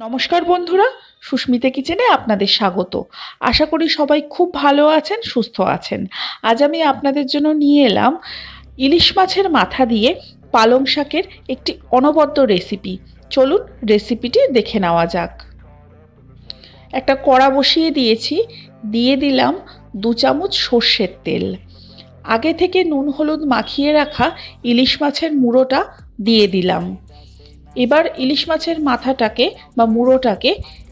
নমস্কার বন্ধুরা, সুস্মিতা কিচেনে আপনাদের স্বাগত। আশা করি সবাই খুব ভালো আছেন, সুস্থ আছেন। আজ আমি আপনাদের জন্য নিয়ে এলাম ইলিশ মাছের মাথা দিয়ে পালং শাকের একটি অনবদ্য রেসিপি। চলুন রেসিপিটি দেখে নেওয়া যাক। একটা কড়া বসিয়ে দিয়েছি, দিয়ে দিলাম দু চামচ সর্ষের তেল। আগে থেকে নুন হলুদ মাখিয়ে রাখা ইলিশ মাছের মুড়োটা দিয়ে দিলাম। এবার ইলিশ মাছের মাথাটাকে বা মুড়োটাকে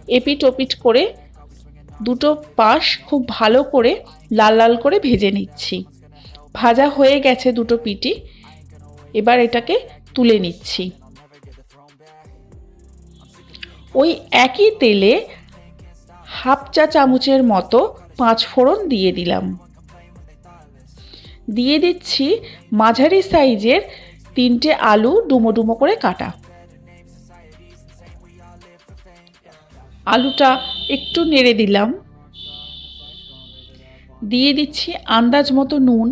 এপিট ওপিট করে দুটো পাশ খুব ভালো করে লাল লাল করে ভেজে নিচ্ছি। ভাজা হয়ে গেছে দুটো পিটি। এবার এটাকে তুলে নিচ্ছি। ওই একই তেলে হাফ চা চামচের মতো পাঁচ ফোড়ন দিয়ে দিলাম। দিয়ে দিচ্ছি মাঝারি সাইজের তিনটে আলু ডুমো ডুমো করে কাটা। আলুটা একটু নেড়ে দিলাম। দিয়ে দিচ্ছি আন্দাজ মতো নুন।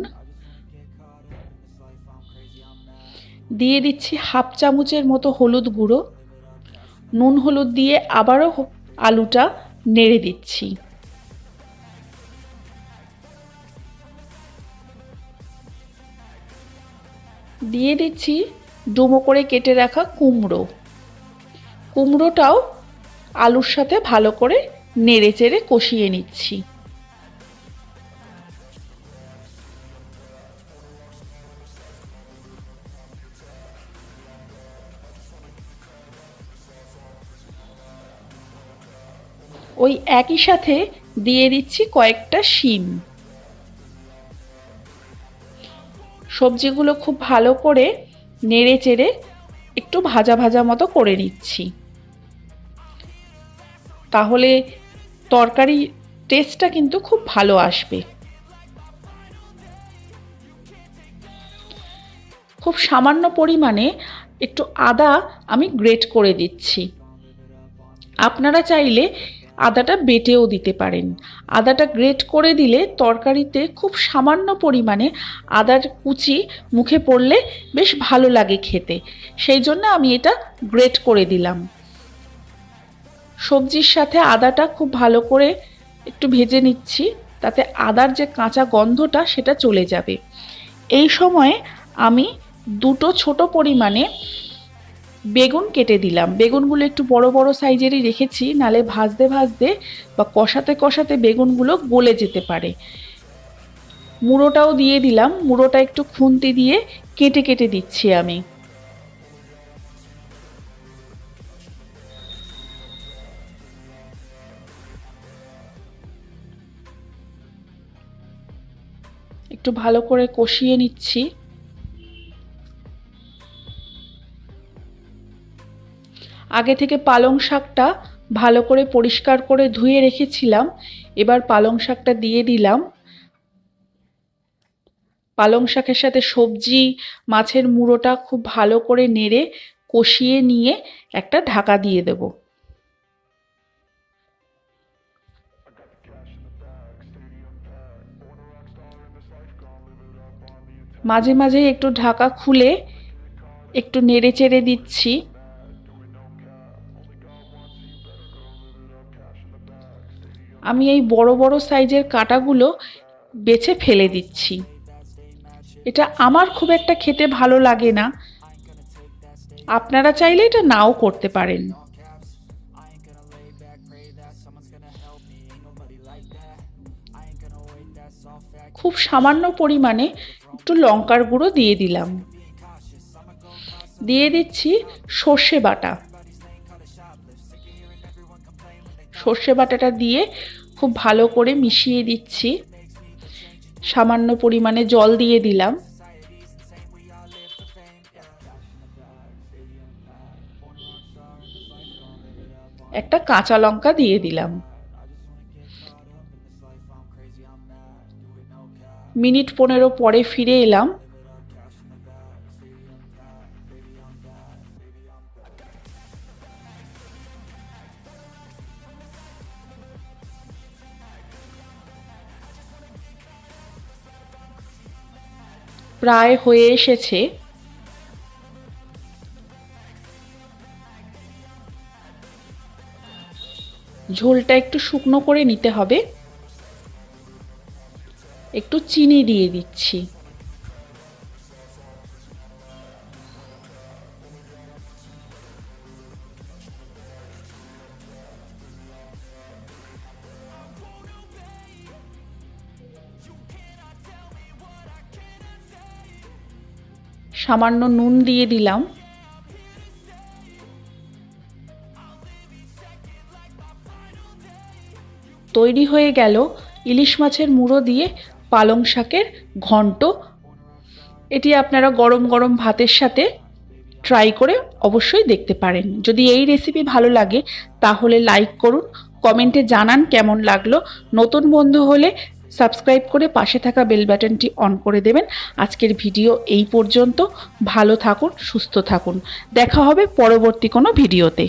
দিয়ে দিচ্ছি হাফ চামচের মতো হলুদ গুঁড়ো। নুন হলুদ দিয়ে আবারও আলুটা নেড়ে দিচ্ছি। দিয়ে দিচ্ছি ডুমো করে কেটে রাখা কুমড়ো। কুমড়োটাও আলুর সাথে ভালো করে নেড়ে চেড়ে কষিয়ে নিচ্ছি। ওই একই সাথে দিয়ে দিচ্ছি কয়েকটা শিম। সবজিগুলো খুব ভালো করে নেড়ে চেড়ে একটু ভাজা ভাজা মতো করে নিচ্ছি। তাহলে তরকারি টেস্টটা কিন্তু খুব ভালো আসবে। খুব সামান্য পরিমাণে একটু আদা আমি গ্রেট করে দিচ্ছি। আপনারা চাইলে আদাটা বেটেও দিতে পারেন। আদাটা গ্রেট করে দিলে তরকারিতে খুব সামান্য পরিমাণে আদার কুচি মুখে পড়লে বেশ ভালো লাগে খেতে। সেই জন্য আমি এটা গ্রেট করে দিলাম। সবজির সাথে আদাটা খুব ভালো করে একটু ভেজে নিচ্ছি, তাতে আদার যে কাঁচা গন্ধটা সেটা চলে যাবে। এই সময়ে আমি দুটো ছোট পরিমাণে বেগুন কেটে দিলাম। বেগুনগুলো একটু বড় বড় সাইজেরই রেখেছি, নালে ভাজতে ভাজতে বা কষাতে কষাতে বেগুনগুলো গলে যেতে পারে। মুড়োটাও দিয়ে দিলাম, মুড়োটা একটু খুন্তি দিয়ে কেটে কেটে দিচ্ছি আমি। একটু ভালো করে কষিয়ে নিচ্ছি। আগে থেকে পালং শাকটা ভালো করে পরিষ্কার করে ধুয়ে রেখেছিলাম, এবার পালং শাকটা দিয়ে দিলাম। পালং শাকের সাথে সবজি, মাছের মুড়োটা খুব ভালো করে নেড়ে কষিয়ে নিয়ে একটা ঢাকা দিয়ে দেবো। মাঝে মাঝে একটু ঢাকা খুলে একটু নেড়ে চেড়ে দিচ্ছি। আমি এই বড় বড় সাইজের কাটাগুলো বেছে ফেলে দিচ্ছি। এটা আমার খুব একটা খেতে ভালো লাগে না। আপনারা চাইলে এটা নাও করতে পারেন। খুব সামান্য পরিমাণে একটু লঙ্কার গুঁড়ো দিয়ে দিলাম। দিয়ে দিচ্ছি সর্ষে বাটা। সর্ষে বাটাটা দিয়ে খুব ভালো করে মিশিয়ে দিচ্ছি। সামান্য পরিমাণে জল দিয়ে দিলাম। একটা কাঁচা লঙ্কা দিয়ে দিলাম। মিনিট পনেরো পরে ফিরে এলাম। প্রায় হয়ে এসেছে। ঝোলটা একটু শুকনো করে নিতে হবে। একটু চিনি দিয়ে দিচ্ছি। সামান্য নুন দিয়ে দিলাম। তৈরি হয়ে গেল ইলিশ মাছের মুড়ো দিয়ে পালং শাকের ঘন্ট। এটি আপনারা গরম গরম ভাতের সাথে ট্রাই করে অবশ্যই দেখতে পারেন। যদি এই রেসিপি ভালো লাগে, তাহলে লাইক করুন কমেন্টে জানান কেমন লাগল। নতুন বন্ধু হলে সাবস্ক্রাইব করে পাশে থাকা বেল বাটনটি অন করে দেবেন। আজকের ভিডিও এই পর্যন্ত। ভালো থাকুন, সুস্থ থাকুন। দেখা হবে পরবর্তী কোনো ভিডিওতে